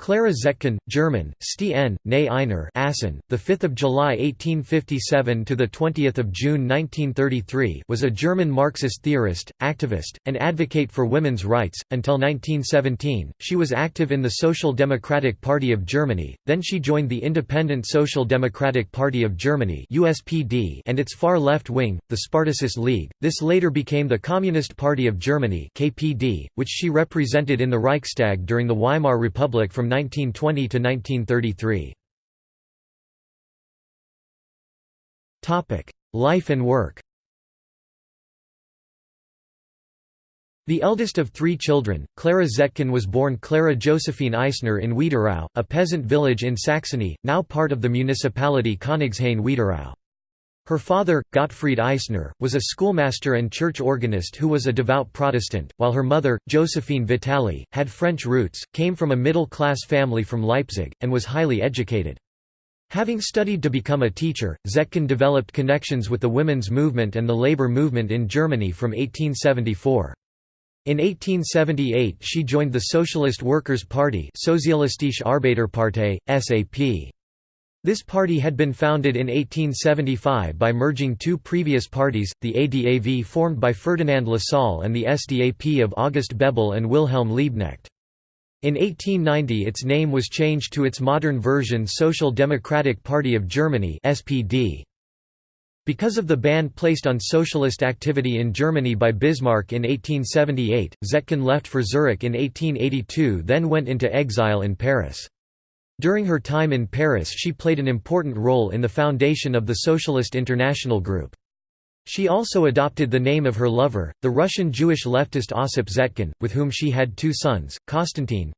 Clara Zetkin, German, Sti N, ne Einer Assen, the 5th of July 1857 to the 20th of June 1933, was a German Marxist theorist, activist, and advocate for women's rights. Until 1917, she was active in the Social Democratic Party of Germany. Then she joined the Independent Social Democratic Party of Germany (USPD) and its far left wing, the Spartacist League. This later became the Communist Party of Germany (KPD), which she represented in the Reichstag during the Weimar Republic from 1920 to 1933. Topic: Life and work. The eldest of three children, Clara Zetkin was born Clara Josephine Eisner in Wiederau, a peasant village in Saxony, now part of the municipality Königshain-Wiederau. Her father, Gottfried Eisner, was a schoolmaster and church organist who was a devout Protestant, while her mother, Josephine Vitali, had French roots, came from a middle-class family from Leipzig, and was highly educated. Having studied to become a teacher, Zetkin developed connections with the women's movement and the labor movement in Germany from 1874. In 1878 she joined the Socialist Workers' Party Sozialistische Arbeiterpartei, SAP. This party had been founded in 1875 by merging two previous parties, the ADAV formed by Ferdinand Lassalle and the SDAP of August Bebel and Wilhelm Liebknecht. In 1890 its name was changed to its modern version Social Democratic Party of Germany SPD. Because of the ban placed on socialist activity in Germany by Bismarck in 1878, Zetkin left for Zurich in 1882 then went into exile in Paris. During her time in Paris she played an important role in the foundation of the Socialist International Group. She also adopted the name of her lover, the Russian Jewish leftist Ossip Zetkin, with whom she had two sons, Konstantin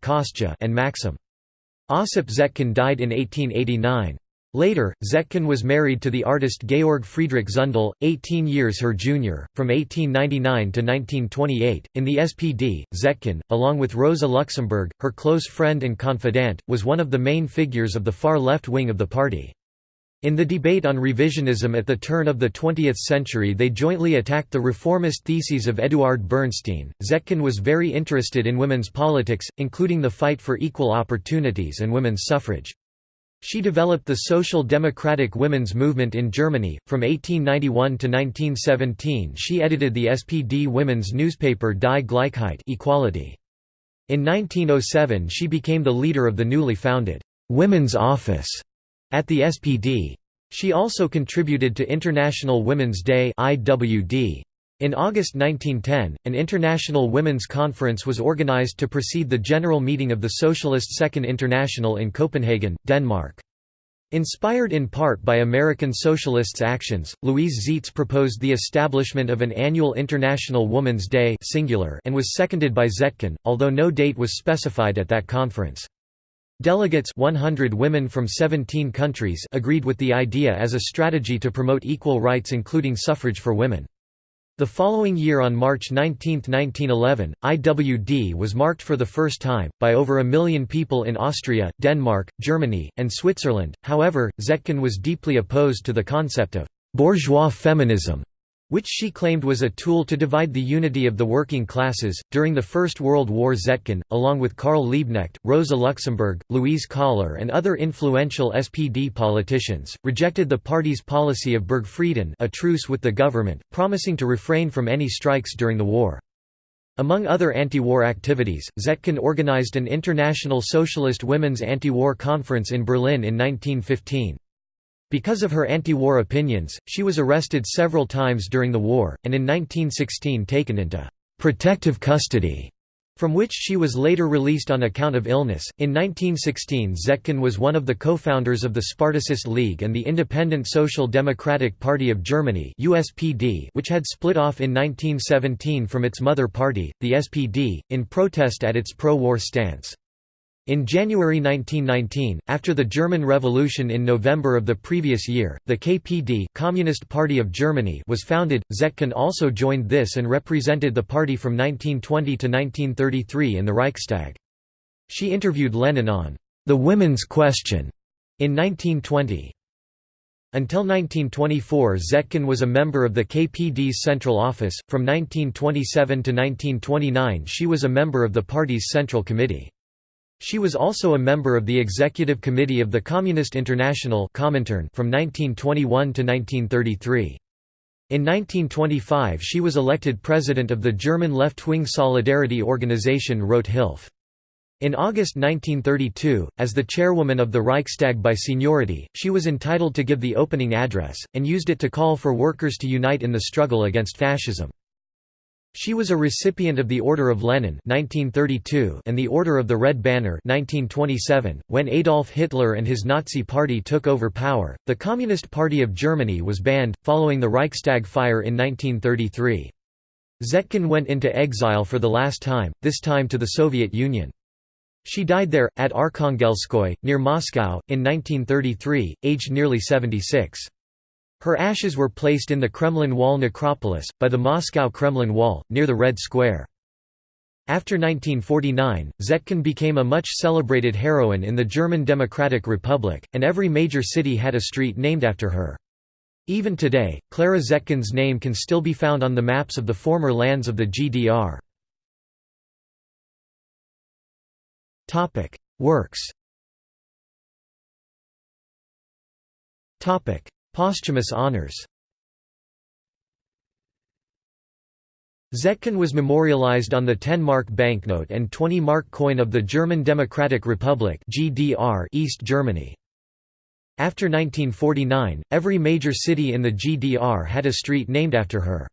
and Maxim. Ossip Zetkin died in 1889. Later, Zetkin was married to the artist Georg Friedrich Zundel, 18 years her junior. From 1899 to 1928, in the SPD, Zetkin, along with Rosa Luxemburg, her close friend and confidant, was one of the main figures of the far left wing of the party. In the debate on revisionism at the turn of the 20th century, they jointly attacked the reformist theses of Eduard Bernstein. Zetkin was very interested in women's politics, including the fight for equal opportunities and women's suffrage. She developed the social democratic women's movement in Germany. From 1891 to 1917, she edited the SPD women's newspaper Die Gleichheit Equality. In 1907 she became the leader of the newly founded Women's Office at the SPD. She also contributed to International Women's Day IWD. In August 1910, an International Women's Conference was organized to precede the general meeting of the Socialist Second International in Copenhagen, Denmark. Inspired in part by American Socialists' actions, Louise Zietz proposed the establishment of an annual International Women's Day singular and was seconded by Zetkin, although no date was specified at that conference. Delegates 100 women from 17 countries agreed with the idea as a strategy to promote equal rights including suffrage for women. The following year on March 19, 1911, IWD was marked for the first time, by over a million people in Austria, Denmark, Germany, and Switzerland. However, Zetkin was deeply opposed to the concept of bourgeois feminism which she claimed was a tool to divide the unity of the working classes. During the First World War, Zetkin, along with Karl Liebknecht, Rosa Luxemburg, Louise Kahler, and other influential SPD politicians, rejected the party's policy of Burgfrieden, a truce with the government, promising to refrain from any strikes during the war. Among other anti-war activities, Zetkin organized an international socialist women's anti-war conference in Berlin in 1915. Because of her anti-war opinions, she was arrested several times during the war, and in 1916 taken into «protective custody», from which she was later released on account of illness. In 1916, Zetkin was one of the co-founders of the Spartacist League and the Independent Social Democratic Party of Germany (USPD), which had split off in 1917 from its mother party, the SPD, in protest at its pro-war stance. In January 1919, after the German Revolution in November of the previous year, the KPD Communist Party of Germany was founded. Zetkin also joined this and represented the party from 1920 to 1933 in the Reichstag. She interviewed Lenin on the women's question in 1920. Until 1924 Zetkin was a member of the KPD's Central Office, from 1927 to 1929 she was a member of the party's Central Committee. She was also a member of the Executive Committee of the Communist International from 1921 to 1933. In 1925 she was elected president of the German left-wing Solidarity Organization Rote Hilfe. In August 1932, as the chairwoman of the Reichstag by seniority, she was entitled to give the opening address, and used it to call for workers to unite in the struggle against fascism. She was a recipient of the Order of Lenin 1932 and the Order of the Red Banner 1927. .When Adolf Hitler and his Nazi party took over power, the Communist Party of Germany was banned, following the Reichstag fire in 1933. Zetkin went into exile for the last time, this time to the Soviet Union. She died there, at Arkhangelskoye, near Moscow, in 1933, aged nearly 76. Her ashes were placed in the Kremlin Wall necropolis, by the Moscow Kremlin Wall, near the Red Square. After 1949, Zetkin became a much celebrated heroine in the German Democratic Republic, and every major city had a street named after her. Even today, Clara Zetkin's name can still be found on the maps of the former lands of the GDR. Works Posthumous honors Zetkin was memorialized on the 10-mark banknote and 20-mark coin of the German Democratic Republic (GDR) East Germany. After 1949, every major city in the GDR had a street named after her.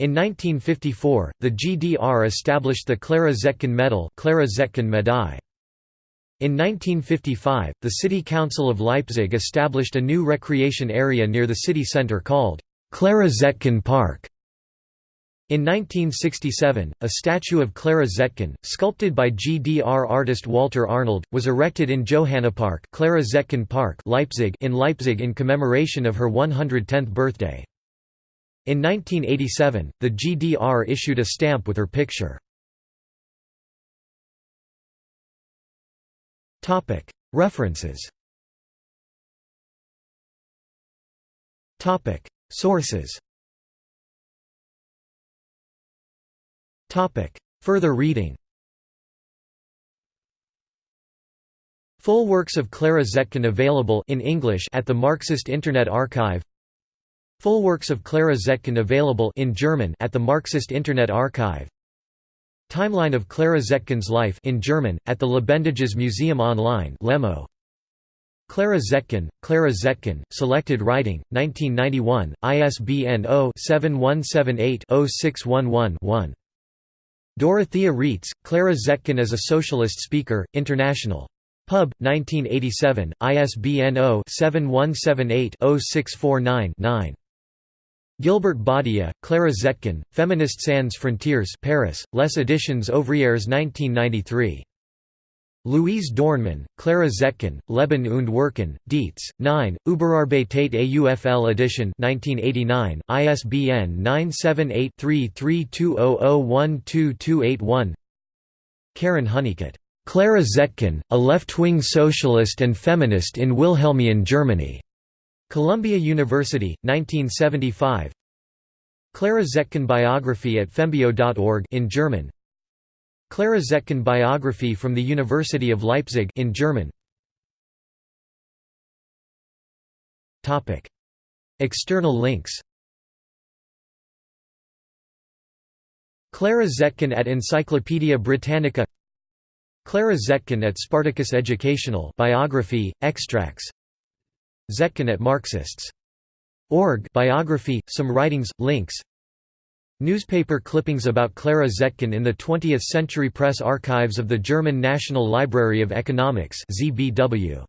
In 1954, the GDR established the Clara Zetkin Medal Clara Zetkin Medaille. In 1955, the City Council of Leipzig established a new recreation area near the city centre called Clara Zetkin Park. In 1967, a statue of Clara Zetkin, sculpted by GDR artist Walter Arnold, was erected in Johannapark, Clara Zetkin Park Leipzig in Leipzig in commemoration of her 110th birthday. In 1987, the GDR issued a stamp with her picture. References. Sources. Further reading. Full works of Clara Zetkin available in English at the Marxist Internet Archive. Full works of Clara Zetkin available in German at the Marxist Internet Archive Timeline of Clara Zetkin's life in German, at the Lebendiges Museum Online Lemo. Clara Zetkin, Clara Zetkin, Selected Writing, 1991, ISBN 0-7178-0611-1. Dorothea Reitz, Clara Zetkin as a Socialist Speaker, International. Pub, 1987, ISBN 0-7178-0649-9. Gilbert Badia, Clara Zetkin, Feminist Sans Frontières Paris, Les Editions Ouvrières 1993. Louise Dornmann, Clara Zetkin, Leben und Wirken, Dietz, 9, Überarbeitet AUFL edition 1989, ISBN 978-3320012281 Karen Honeycutt. Clara Zetkin, a left-wing socialist and feminist in Wilhelmian Germany. Columbia University, 1975 Clara Zetkin biography at fembio.org in German. Clara Zetkin biography from the University of Leipzig in German. Topic. External links. Clara Zetkin at Encyclopaedia Britannica. Clara Zetkin at Spartacus Educational biography extracts Zetkin at Marxists. Org biography, some writings, links Newspaper clippings about Clara Zetkin in the 20th Century Press Archives of the German National Library of Economics ZBW.